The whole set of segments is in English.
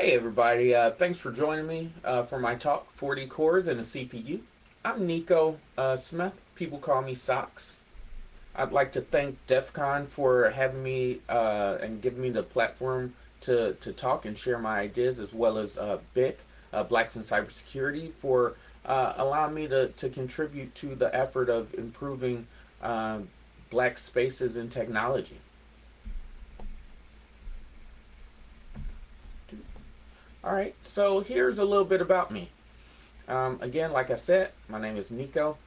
Hey everybody, uh, thanks for joining me uh, for my talk, 40 cores and a CPU. I'm Nico uh, Smith, people call me Socks. I'd like to thank DEF CON for having me uh, and giving me the platform to, to talk and share my ideas as well as uh, BIC, uh, Blacks in Cybersecurity, for allowing me to, to contribute to the effort of improving black spaces in technology. All right, so here's a little bit about me. Um, again, like I said, my name is Nico.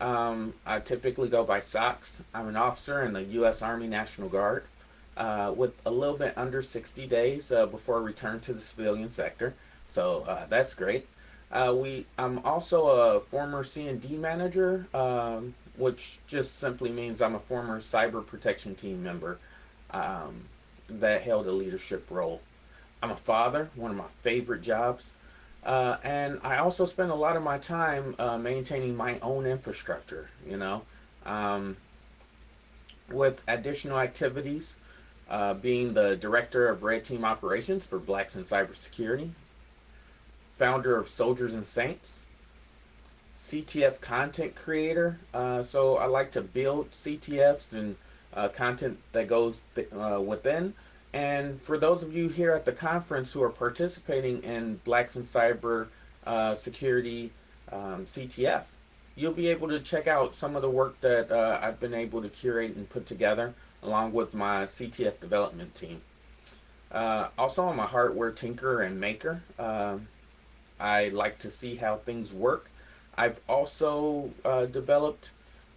Um, I typically go by Socks. I'm an officer in the U.S. Army National Guard uh, with a little bit under 60 days uh, before I return to the civilian sector. So uh, that's great. Uh, we, I'm also a former C&D manager, um, which just simply means I'm a former cyber protection team member um, that held a leadership role. I'm a father, one of my favorite jobs. Uh, and I also spend a lot of my time uh, maintaining my own infrastructure, you know, um, with additional activities, uh, being the director of Red Team Operations for Blacks in Cybersecurity, founder of Soldiers and Saints, CTF content creator. Uh, so I like to build CTFs and uh, content that goes th uh, within and for those of you here at the conference who are participating in Blacks in Cyber uh, Security um, CTF, you'll be able to check out some of the work that uh, I've been able to curate and put together along with my CTF development team. Uh, also, I'm a hardware tinker and maker. Um, I like to see how things work. I've also uh, developed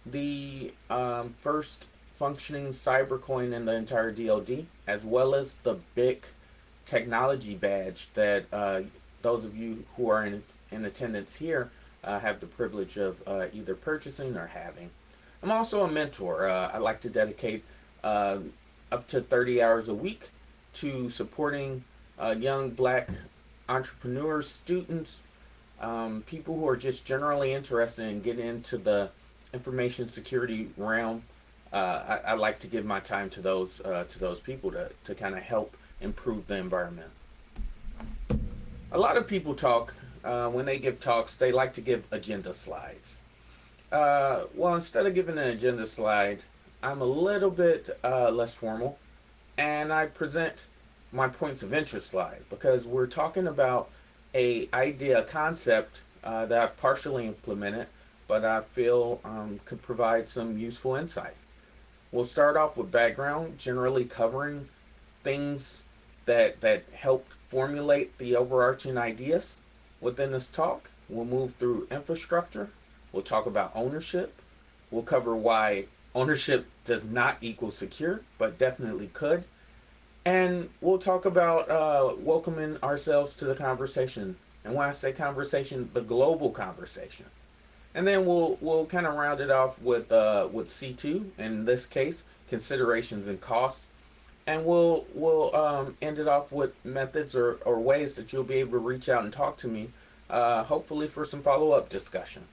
the um, first functioning cybercoin in the entire DoD, as well as the BIC technology badge that uh, those of you who are in, in attendance here uh, have the privilege of uh, either purchasing or having. I'm also a mentor. Uh, I like to dedicate uh, up to 30 hours a week to supporting uh, young black entrepreneurs, students, um, people who are just generally interested in getting into the information security realm uh, I, I, like to give my time to those uh, to those people to, to kind of help improve the environment. A lot of people talk, uh, when they give talks, they like to give agenda slides. Uh, well, instead of giving an agenda slide, I'm a little bit uh, less formal and I present my points of interest slide because we're talking about a idea, a concept uh, that I've partially implemented, but I feel um, could provide some useful insight. We'll start off with background, generally covering things that, that help formulate the overarching ideas within this talk. We'll move through infrastructure. We'll talk about ownership. We'll cover why ownership does not equal secure, but definitely could. And we'll talk about uh, welcoming ourselves to the conversation. And when I say conversation, the global conversation. And then we'll we'll kind of round it off with uh, with C2 in this case considerations and costs, and we'll we'll um, end it off with methods or, or ways that you'll be able to reach out and talk to me, uh, hopefully for some follow up discussion.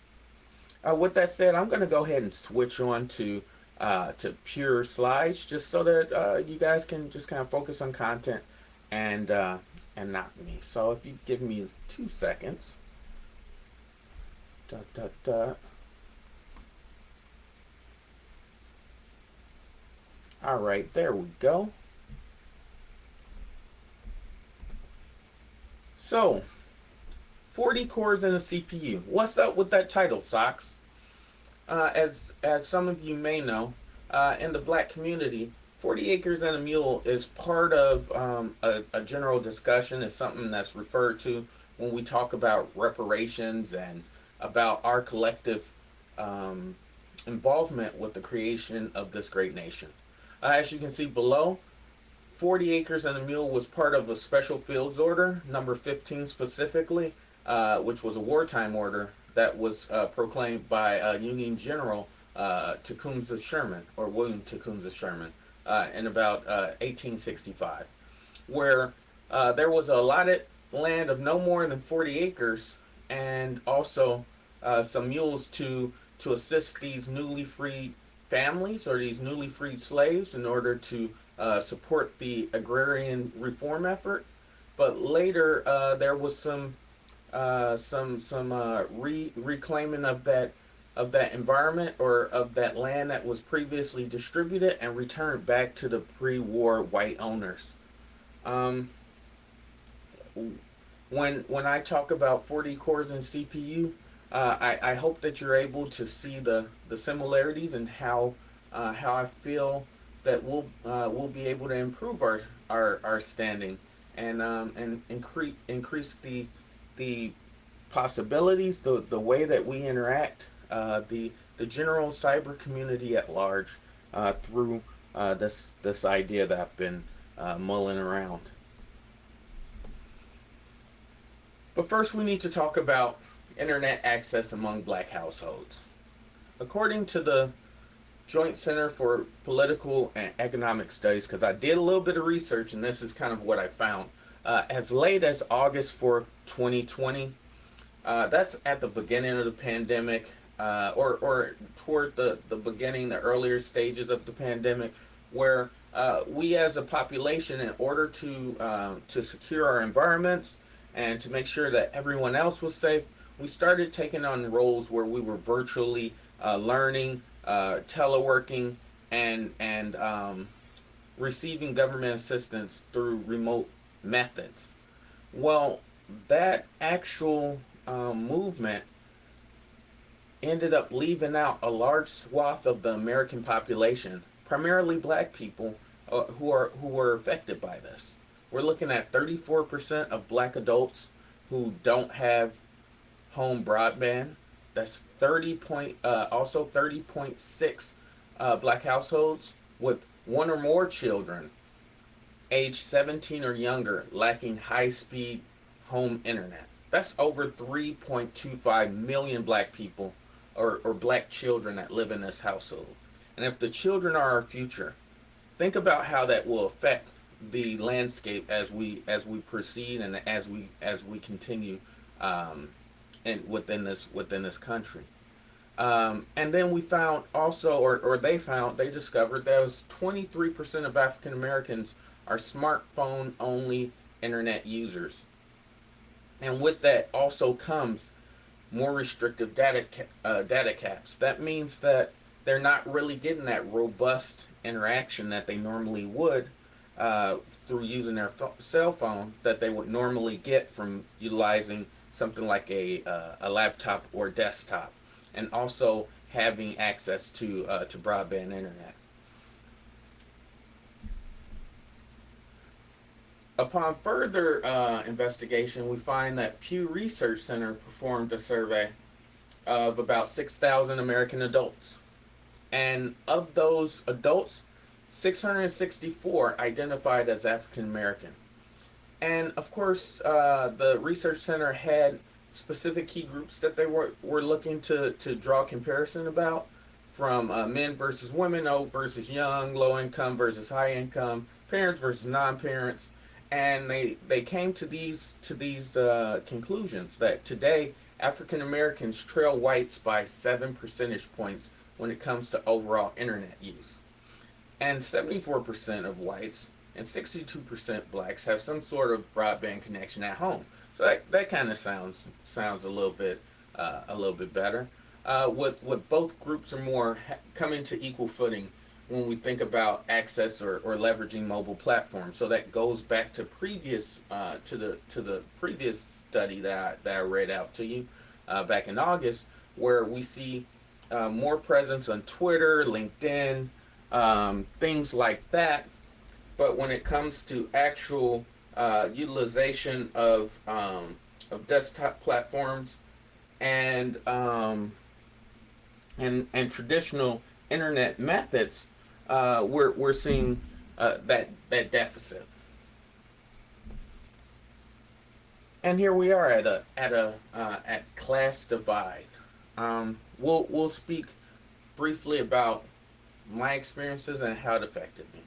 Uh, with that said, I'm going to go ahead and switch on to uh, to pure slides just so that uh, you guys can just kind of focus on content and uh, and not me. So if you give me two seconds. Da, da, da. All right, there we go. So, 40 cores in a CPU. What's up with that title, Socks? Uh, as, as some of you may know, uh, in the black community, 40 acres and a mule is part of um, a, a general discussion. It's something that's referred to when we talk about reparations and about our collective um, involvement with the creation of this great nation. Uh, as you can see below, 40 acres and a mule was part of a special fields order, number 15 specifically, uh, which was a wartime order that was uh, proclaimed by uh, Union General uh, Tecumseh Sherman, or William Tecumseh Sherman, uh, in about 1865, uh, where there was a allotted land of no more than 40 acres and also uh, some mules to to assist these newly freed families or these newly freed slaves in order to uh, support the agrarian reform effort but later uh, there was some uh, some some uh, re- reclaiming of that of that environment or of that land that was previously distributed and returned back to the pre-war white owners. Um, when when I talk about 40 cores and CPU, uh, I, I hope that you're able to see the, the similarities and how uh, how I feel that we'll uh, we'll be able to improve our our, our standing and um, and increase increase the the possibilities, the the way that we interact, uh, the the general cyber community at large uh, through this this idea that I've been mulling around. But first, we need to talk about internet access among black households. According to the Joint Center for Political and Economic Studies, because I did a little bit of research and this is kind of what I found. Uh, as late as August 4th, 2020, uh, that's at the beginning of the pandemic, uh, or, or toward the, the beginning, the earlier stages of the pandemic, where uh, we as a population, in order to, um, to secure our environments and to make sure that everyone else was safe, we started taking on roles where we were virtually uh, learning, uh, teleworking, and and um, receiving government assistance through remote methods. Well, that actual um, movement ended up leaving out a large swath of the American population, primarily black people, uh, who are who were affected by this. We're looking at 34% of black adults who don't have home broadband. That's 30 point, uh, also 30.6 uh, black households with one or more children age 17 or younger lacking high-speed home internet. That's over 3.25 million black people or, or black children that live in this household. And if the children are our future, think about how that will affect the landscape as we as we proceed and as we as we continue um, and within this within this country. Um, and then we found also, or, or they found, they discovered that was 23% of African Americans are smartphone only internet users. And with that also comes more restrictive data, uh, data caps. That means that they're not really getting that robust interaction that they normally would uh, through using their cell phone that they would normally get from utilizing something like a, uh, a laptop or desktop and also having access to, uh, to broadband internet. Upon further uh, investigation, we find that Pew Research Center performed a survey of about 6,000 American adults. And of those adults, 664 identified as African American. And of course, uh, the Research Center had specific key groups that they were, were looking to, to draw comparison about from uh, men versus women, old versus young, low income versus high income, parents versus non-parents, and they they came to these to these uh, conclusions that today African Americans trail whites by seven percentage points when it comes to overall internet use, and 74% of whites and 62% blacks have some sort of broadband connection at home. So that, that kind of sounds sounds a little bit uh, a little bit better. Uh, what what both groups are more coming to equal footing when we think about access or, or leveraging mobile platforms. So that goes back to previous uh, to the to the previous study that I, that I read out to you uh, back in August, where we see uh, more presence on Twitter, LinkedIn, um, things like that. But when it comes to actual uh, utilization of um, of desktop platforms and um, and and traditional internet methods, uh, we're we're seeing uh, that that deficit. And here we are at a at a uh, at class divide. Um, we'll we'll speak briefly about my experiences and how it affected me.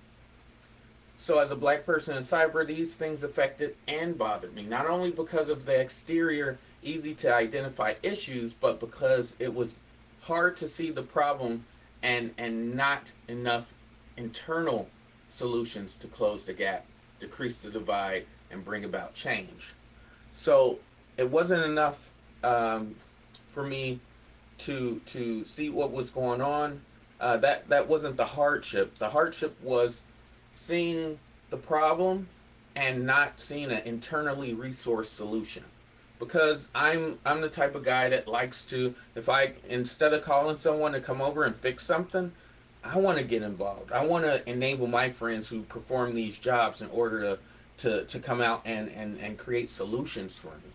So as a black person in cyber, these things affected and bothered me, not only because of the exterior, easy to identify issues, but because it was hard to see the problem and, and not enough internal solutions to close the gap decrease the divide and bring about change. So it wasn't enough um, for me to to see what was going on. Uh, that that wasn't the hardship. The hardship was seeing the problem and not seeing an internally resourced solution. Because I'm I'm the type of guy that likes to if I instead of calling someone to come over and fix something, I want to get involved. I want to enable my friends who perform these jobs in order to to, to come out and, and, and create solutions for me.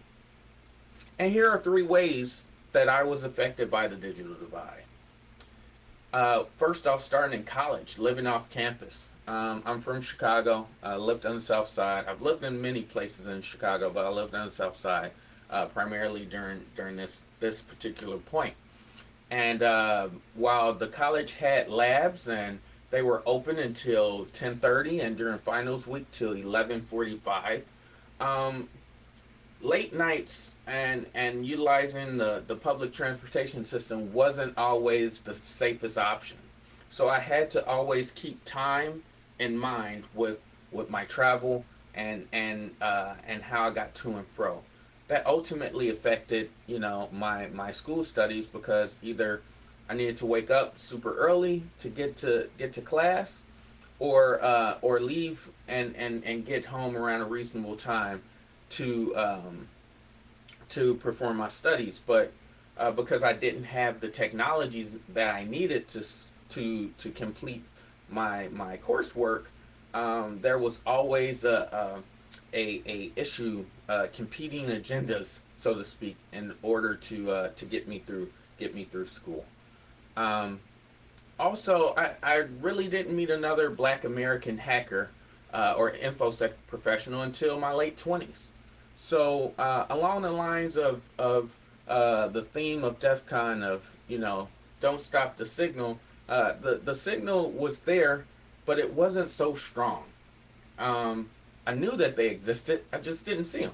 And here are three ways that I was affected by the digital divide. Uh, first off, starting in college, living off campus. Um, I'm from Chicago. I lived on the south side. I've lived in many places in Chicago, but I lived on the south side uh, primarily during during this this particular point. And uh, while the college had labs and they were open until 10:30 and during finals week till 11:45, um, late nights and and utilizing the the public transportation system wasn't always the safest option. So I had to always keep time in mind with with my travel and and uh, and how I got to and fro. That ultimately affected you know my my school studies because either I needed to wake up super early to get to get to class or uh, or leave and, and and get home around a reasonable time to um, to perform my studies. But uh, because I didn't have the technologies that I needed to to to complete my my coursework um, there was always a, a a, issue, uh, competing agendas, so to speak, in order to uh, to get me through get me through school. Um, also, I, I really didn't meet another Black American hacker uh, or infosec professional until my late twenties. So uh, along the lines of of uh, the theme of DEF CON of you know don't stop the signal, uh, the the signal was there, but it wasn't so strong. Um, I knew that they existed. I just didn't see them.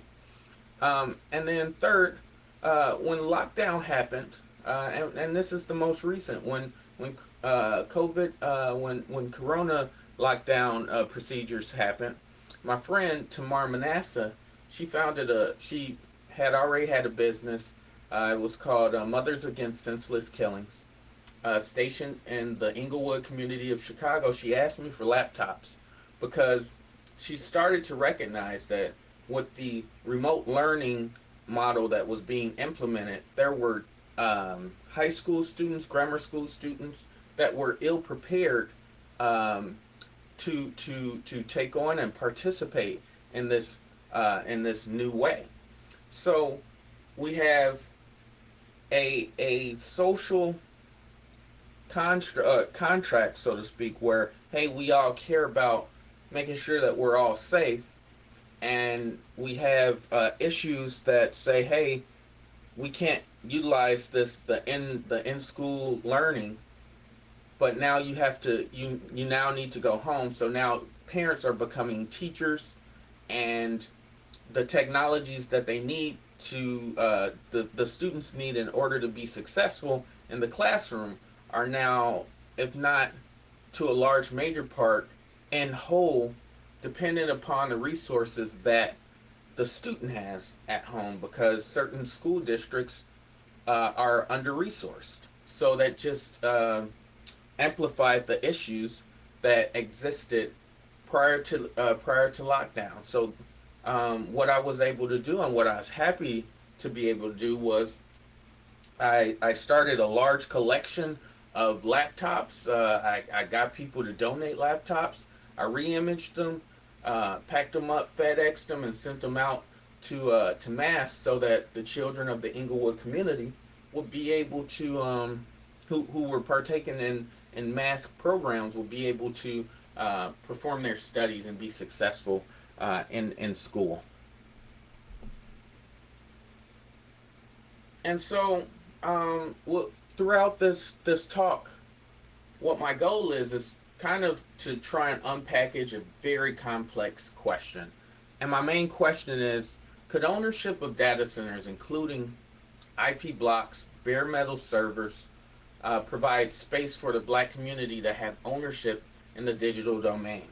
Um, and then third, uh, when lockdown happened, uh, and, and, this is the most recent, when when uh, COVID, uh, when when Corona lockdown uh, procedures happened, my friend Tamar Manasseh, she founded a, she had already had a business. It was called Mothers Against Senseless Killings. Stationed in the Englewood community of Chicago, she asked me for laptops because she started to recognize that with the remote learning model that was being implemented, there were um, high school students, grammar school students that were ill prepared um, to to to take on and participate in this uh, in this new way. So we have a a social constru- uh, contract, so to speak, where hey, we all care about making sure that we're all safe and we have uh, issues that say hey we can't utilize this the in the in school learning but now you have to you you now need to go home. So now parents are becoming teachers and the technologies that they need to uh, the, the students need in order to be successful in the classroom are now if not to a large major part and whole dependent upon the resources that the student has at home because certain school districts uh, are under-resourced. So that just uh, amplified the issues that existed prior to uh, prior to lockdown. So um, what I was able to do and what I was happy to be able to do was I, I started a large collection of laptops. Uh, I, I got people to donate laptops I re-imaged them, uh, packed them up, FedExed them, and sent them out to uh, to MASK so that the children of the Englewood community would be able to, um, who, who were partaking in, in MASK programs, would be able to uh, perform their studies and be successful uh, in, in school. And so, um, well, throughout this, this talk, what my goal is, is kind of to try and unpackage a very complex question. And my main question is, could ownership of data centers, including IP blocks, bare metal servers, uh, provide space for the black community to have ownership in the digital domain?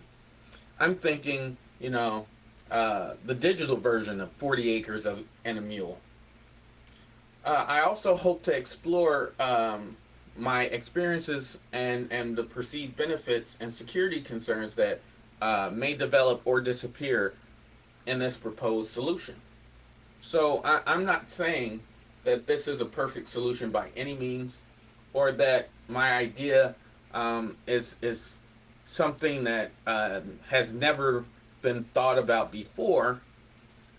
I'm thinking you know, uh, the digital version of 40 acres of, and a mule. Uh, I also hope to explore um, my experiences and, and the perceived benefits and security concerns that uh, may develop or disappear in this proposed solution. So I, I'm not saying that this is a perfect solution by any means, or that my idea um, is is something that uh, has never been thought about before.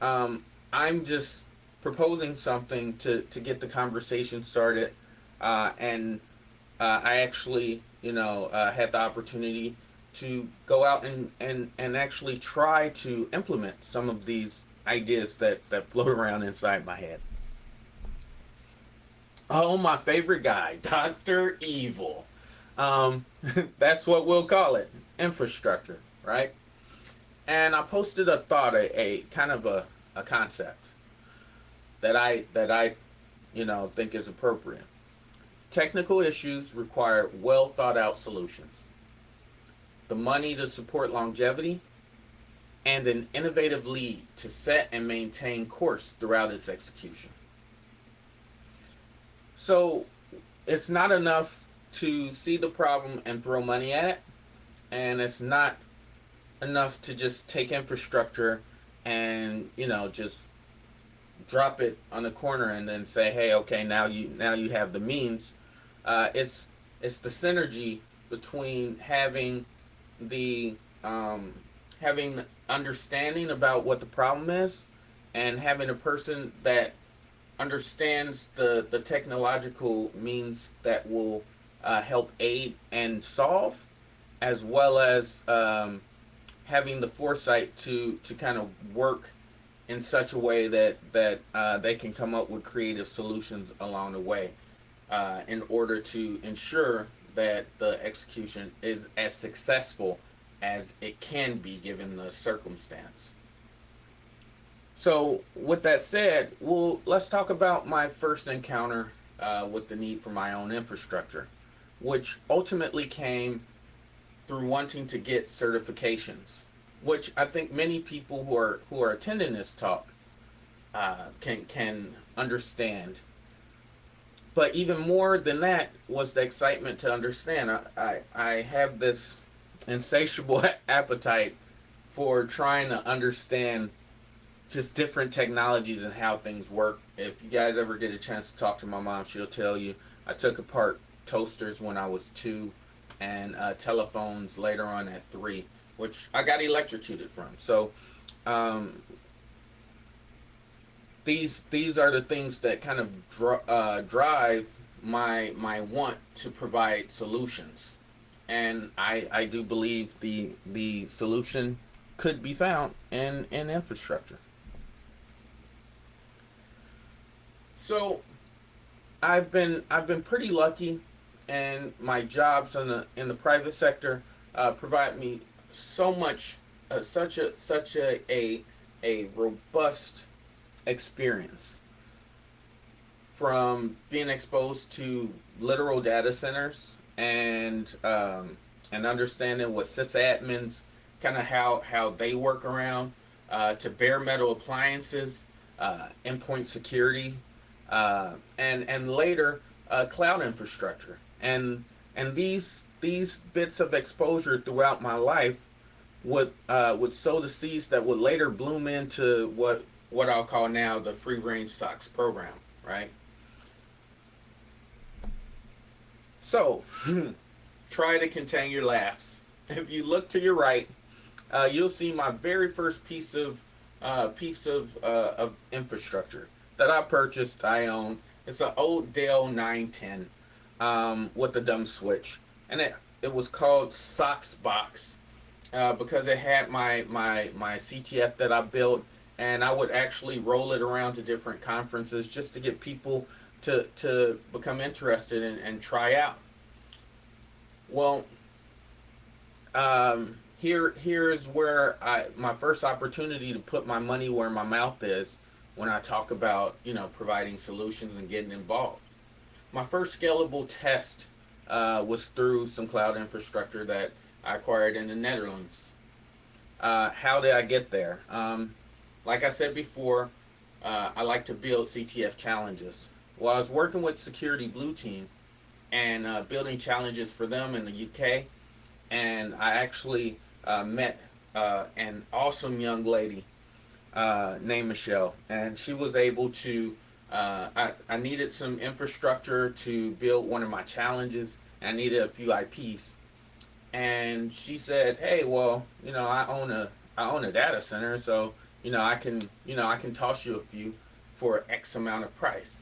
Um, I'm just proposing something to, to get the conversation started. Uh, and uh, I actually, you know, uh, had the opportunity to go out and, and, and actually try to implement some of these ideas that, that float around inside my head. Oh, my favorite guy, Dr. Evil. Um, that's what we'll call it, infrastructure, right? and I posted a thought, a, a kind of a, a concept that I that I, you know, think is appropriate. Technical issues require well thought out solutions. The money to support longevity and an innovative lead to set and maintain course throughout its execution. So it's not enough to see the problem and throw money at it, and it's not enough to just take infrastructure and you know just drop it on the corner and then say hey okay now you now you have the means. Uh, it's it's the synergy between having the um, having understanding about what the problem is and having a person that understands the the technological means that will uh, help aid and solve as well as um, having the foresight to to kind of work in such a way that that uh, they can come up with creative solutions along the way uh, in order to ensure that the execution is as successful as it can be given the circumstance. So with that said, well, let's talk about my first encounter uh, with the need for my own infrastructure, which ultimately came through wanting to get certifications, which I think many people who are who are attending this talk uh, can can understand. But even more than that was the excitement to understand. I, I, I have this insatiable appetite for trying to understand just different technologies and how things work. If you guys ever get a chance to talk to my mom, she'll tell you I took apart toasters when I was two and uh, telephones later on at three, which I got electrocuted from. So um, these these are the things that kind of dr uh, drive my my want to provide solutions, and I I do believe the the solution could be found in in infrastructure. So I've been I've been pretty lucky and my jobs in the in the private sector uh, provide me so much, uh, such a such a, a a robust experience. From being exposed to literal data centers and um, and understanding what sysadmins kind of how how they work around uh, to bare metal appliances, uh, endpoint security, uh, and and later uh, cloud infrastructure. And and these these bits of exposure throughout my life would uh, would sow the seeds that would later bloom into what what I'll call now the free range socks program, right? So, try to contain your laughs. If you look to your right, uh, you'll see my very first piece of uh, piece of, uh, of infrastructure that I purchased. I own. It's an old Dell 910 um, with the dumb switch, and it it was called Socks Box uh, because it had my my my CTF that I built, and I would actually roll it around to different conferences just to get people to to become interested in, and try out. Well, um, here here's where I my first opportunity to put my money where my mouth is when I talk about you know providing solutions and getting involved my first scalable test uh, was through some cloud infrastructure that I acquired in the Netherlands. uh, how did I get there? Um, like I said before, uh, I like to build CTF challenges. While I was working with Security Blue Team and uh, building challenges for them in the UK, and I actually uh, met uh, an awesome young lady uh, named Michelle, and she was able to. I, I needed some infrastructure to build one of my challenges. I needed a few IPs, and she said, "Hey, well, you know, I own a I own a data center, so you know, I can you know I can toss you a few for X amount of price."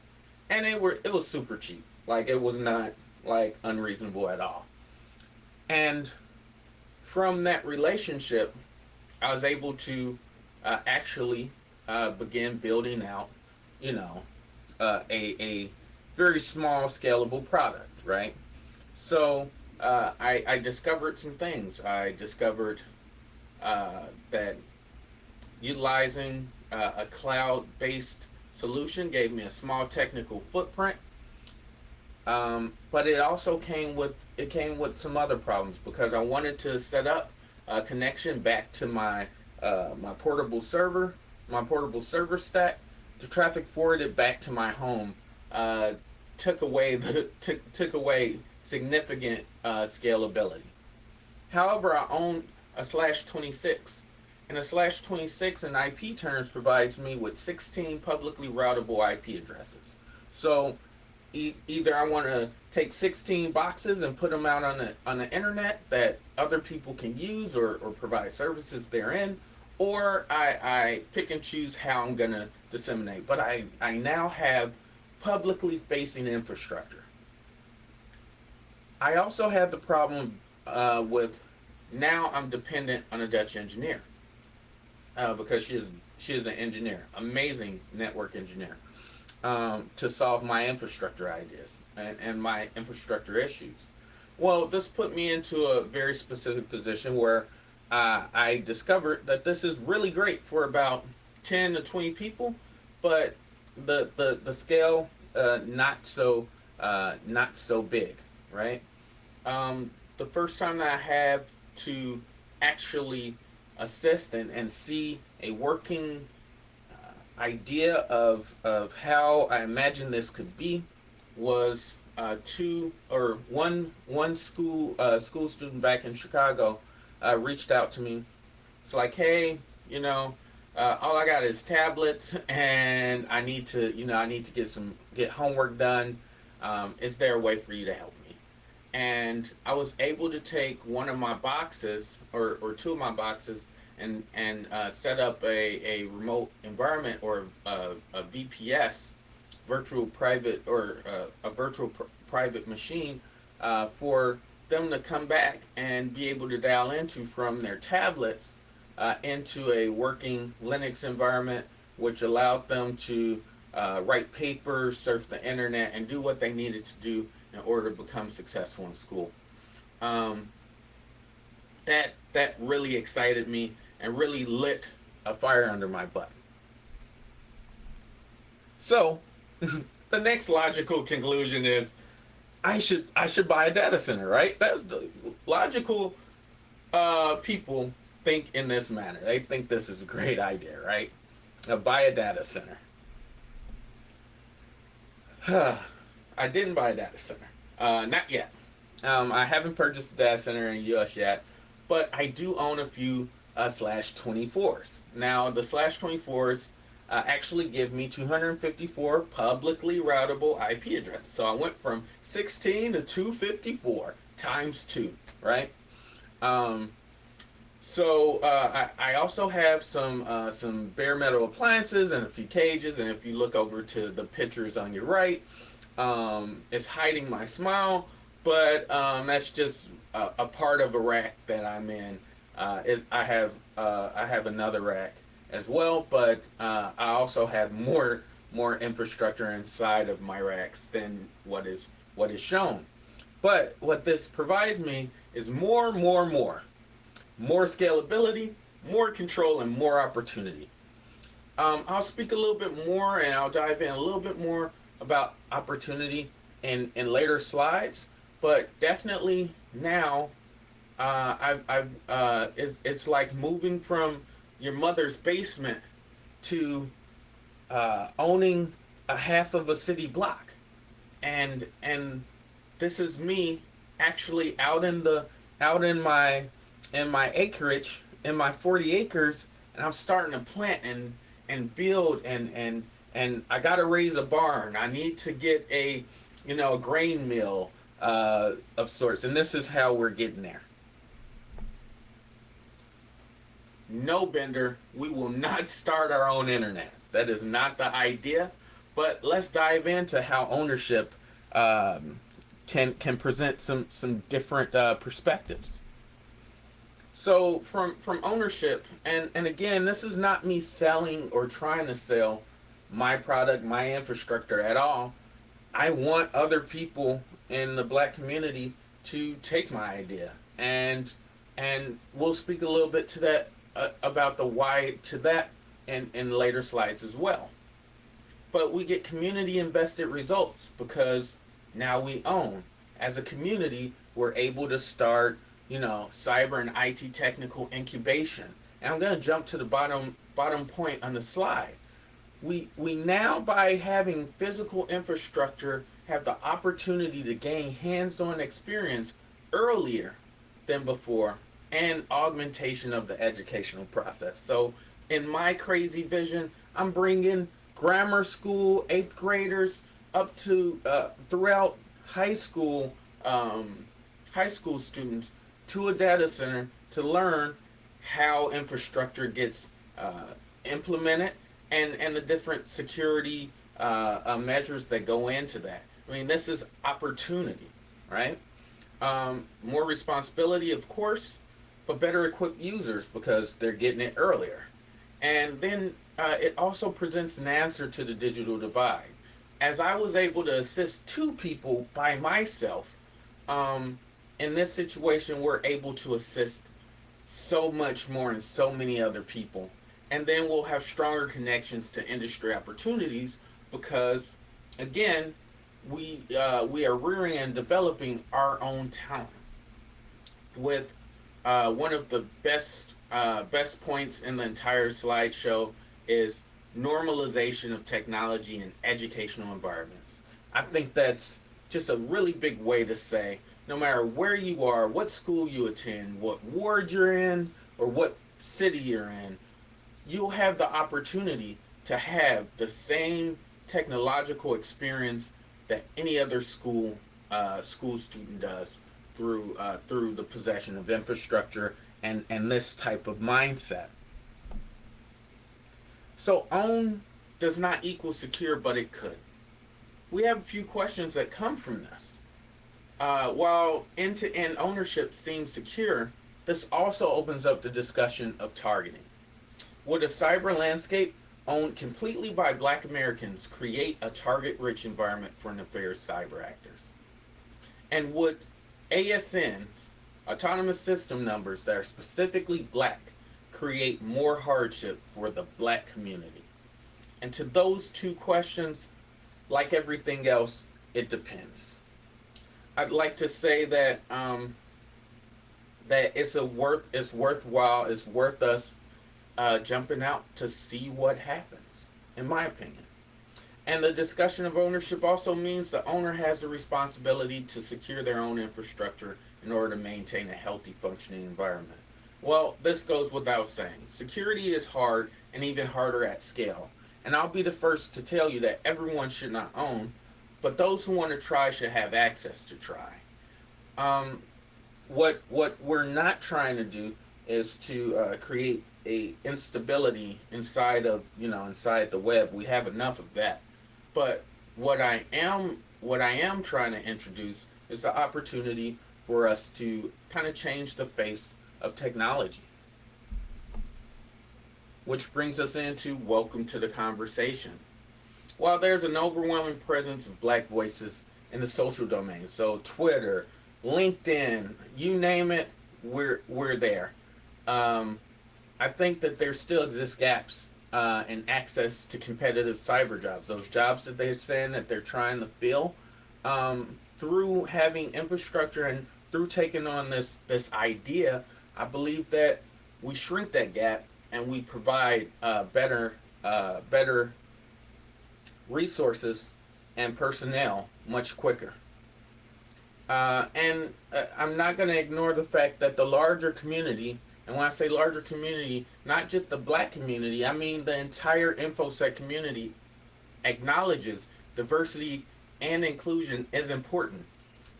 And it were it was super cheap. Like it was not like unreasonable at all. And from that relationship, I was able to uh, actually uh, begin building out, you know, uh, a, a very small scalable product, right? So uh, I, I, discovered some things. I discovered uh, that utilizing uh, a cloud-based solution gave me a small technical footprint. Um, but it also came with it came with some other problems because I wanted to set up a connection back to my uh, my portable server, my portable server stack, to traffic forward it back to my home. Uh, took away the took took away significant uh, scalability. However, I own a slash 26 and a slash 26 in IP terms provides me with 16 publicly routable IP addresses. So e either I want to take 16 boxes and put them out on the, on the internet that other people can use or, or provide services therein, or I, I pick and choose how I'm going to disseminate. But I, I now have publicly facing infrastructure. I also had the problem uh, with now I'm dependent on a Dutch engineer uh, because she is she is an engineer, amazing network engineer, um, to solve my infrastructure ideas and, and my infrastructure issues. Well, this put me into a very specific position where uh, I discovered that this is really great for about 10 to 20 people, but the the, the scale uh, not so uh, not so big, right? Um, the first time that I have to actually assist and, and see a working uh, idea of, of how I imagine this could be was uh, two or one one school uh, school student back in Chicago uh, reached out to me. It's like, hey, you know, uh, all I got is tablets, and I need to, you know, I need to get some get homework done. Um, is there a way for you to help? And I was able to take one of my boxes or, or two of my boxes and and uh, set up a, a remote environment or a, a VPS virtual private or uh, a virtual pr private machine uh, for them to come back and be able to dial into from their tablets uh, into a working Linux environment which allowed them to uh, write papers, surf the internet, and do what they needed to do in order to become successful in school. Um, that that really excited me and really lit a fire under my butt. So, the next logical conclusion is I should I should buy a data center, right? That's logical uh, people think in this manner. They think this is a great idea, right? Now buy a data center. I didn't buy a data center. Uh, not yet. Um, I haven't purchased a data center in the US yet, but I do own a few uh, slash 24s. Now, the slash 24s uh, actually give me 254 publicly routable IP addresses. So I went from 16 to 254 times 2, right? Um, so uh, I, I, also have some uh, some bare metal appliances and a few cages. And if you look over to the pictures on your right, um, it's hiding my smile, but um, that's just a, a, part of a rack that I'm in. Uh, I have uh, I have another rack as well, but uh, I also have more more infrastructure inside of my racks than what is what is shown. But what this provides me is more, more, more, more scalability, more control, and more opportunity. Um, I'll speak a little bit more, and I'll dive in a little bit more about opportunity in, in later slides, but definitely now Uh, I've, I've, uh, it, it's like moving from your mother's basement to uh, owning a half of a city block, and and this is me actually out in the out in my in my acreage in my 40 acres, and I'm starting to plant and and build and and and I got to raise a barn. I need to get a you know a grain mill uh, of sorts, and this is how we're getting there. No, Bender, we will not start our own internet. That is not the idea. But let's dive into how ownership um, can can present some some different uh, perspectives. So from from ownership, and and again, this is not me selling or trying to sell my product, my infrastructure at all. I want other people in the black community to take my idea, and and we'll speak a little bit to that uh, about the why to that in in later slides as well. But we get community invested results because now we own. As a community, we're able to start, you know, cyber and IT technical incubation. And I'm going to jump to the bottom bottom point on the slide. We we now by having physical infrastructure have the opportunity to gain hands-on experience earlier than before and augmentation of the educational process. So in my crazy vision, I'm bringing grammar school, eighth graders up to uh, throughout high school, um, high school students to a data center to learn how infrastructure gets uh, implemented and, and the different security uh, uh, measures that go into that. I mean, this is opportunity, right? Um, more responsibility, of course, but better equipped users because they're getting it earlier. And then uh, it also presents an answer to the digital divide as I was able to assist two people by myself, um, in this situation, we're able to assist so much more and so many other people. And then we'll have stronger connections to industry opportunities because, again, we uh, we are rearing and developing our own talent. With uh, one of the best uh, best points in the entire slideshow is normalization of technology in educational environments. I think that's just a really big way to say no matter where you are, what school you attend, what ward you're in, or what city you're in, you'll have the opportunity to have the same technological experience that any other school uh, school student does through uh, through the possession of infrastructure and and this type of mindset. So own does not equal secure, but it could. We have a few questions that come from this. Uh, while end-to-end ownership seems secure, this also opens up the discussion of targeting. Would a cyber landscape owned completely by black Americans create a target-rich environment for nefarious cyber actors? And would ASNs, autonomous system numbers that are specifically black, create more hardship for the black community? And to those two questions, like everything else, it depends. I'd like to say that um, that it's a worth it's worthwhile, it's worth us uh, jumping out to see what happens, in my opinion. And the discussion of ownership also means the owner has the responsibility to secure their own infrastructure in order to maintain a healthy functioning environment. Well, this goes without saying. Security is hard and even harder at scale. And I'll be the first to tell you that everyone should not own, but those who want to try should have access to try. Um, what what we're not trying to do is to uh, create a instability inside of you know inside the web. We have enough of that. But what I am what I am trying to introduce is the opportunity for us to kind of change the face of technology. Which brings us into welcome to the conversation. While there's an overwhelming presence of black voices in the social domain, so Twitter, LinkedIn, you name it, we're we're there. Um, I think that there still exists gaps uh, in access to competitive cyber jobs. Those jobs that they're saying that they're trying to fill um, through having infrastructure and through taking on this this idea, I believe that we shrink that gap and we provide uh, better uh, better resources and personnel much quicker. Uh, and uh, I'm not going to ignore the fact that the larger community, and when I say larger community, not just the black community, I mean the entire InfoSec community acknowledges diversity and inclusion is important.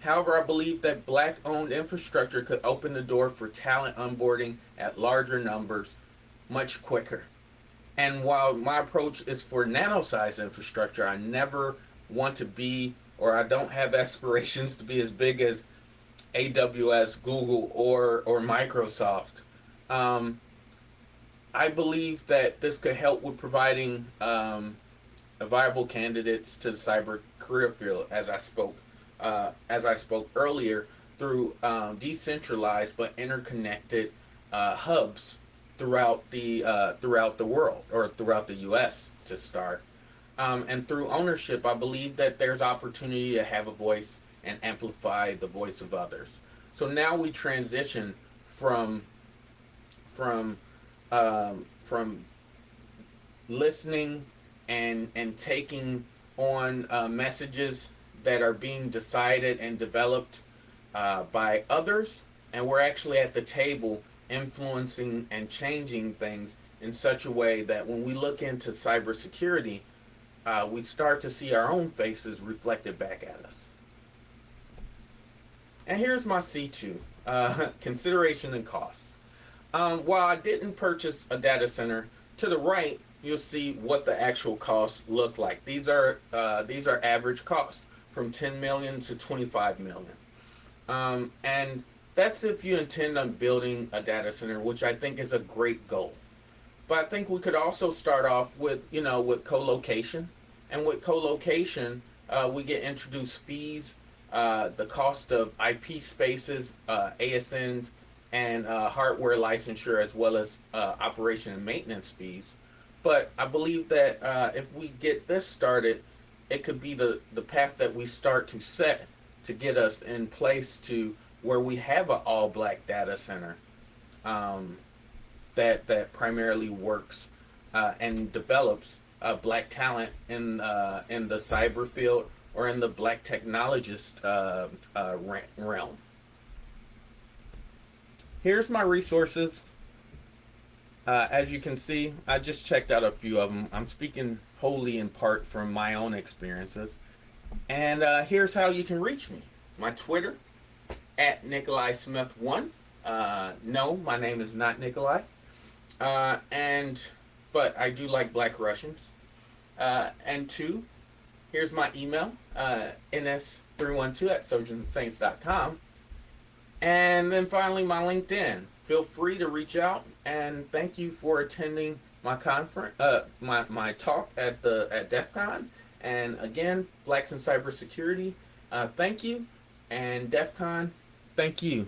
However, I believe that black owned infrastructure could open the door for talent onboarding at larger numbers much quicker. And while my approach is for nano size infrastructure, I never want to be or I don't have aspirations to be as big as AWS, Google, or, or Microsoft. Um, I believe that this could help with providing um, viable candidates to the cyber career field, as I spoke, uh, as I spoke earlier, through um, decentralized but interconnected uh, hubs throughout the uh, throughout the world or throughout the U.S. to start. Um, and through ownership, I believe that there's opportunity to have a voice and amplify the voice of others. So now we transition from from um, from listening and and taking on uh, messages that are being decided and developed uh, by others, and we're actually at the table influencing and changing things in such a way that when we look into cybersecurity, uh, we start to see our own faces reflected back at us. And here's my C2, uh, consideration and costs. Um, while I didn't purchase a data center, to the right, you'll see what the actual costs look like. These are, uh, these are average costs from 10 million to 25 million. Um, and that's if you intend on building a data center, which I think is a great goal. But I think we could also start off with, you know, with co-location. And with co-location, uh, we get introduced fees, uh, the cost of IP spaces, uh, ASNs, and uh, hardware licensure, as well as uh, operation and maintenance fees. But I believe that uh, if we get this started, it could be the, the path that we start to set to get us in place to where we have an all-black data center um, that that primarily works uh, and develops uh, black talent in uh, in the cyber field or in the black technologist realm. Here's my resources. Uh, as you can see, I just checked out a few of them. I'm speaking wholly in part from my own experiences. And here's how you can reach me. My Twitter, at Nikolai Smith 1. no, my name is not Nikolai. Uh, and, but I do like Black Russians. Uh, and two, here's my email, uh, ns312 at sojournsaints.com. And then finally, my LinkedIn. Feel free to reach out and thank you for attending my conference, uh, my, my talk at the at DEF CON. And again, Blacks in Cybersecurity, uh, thank you. And DEF CON, thank you.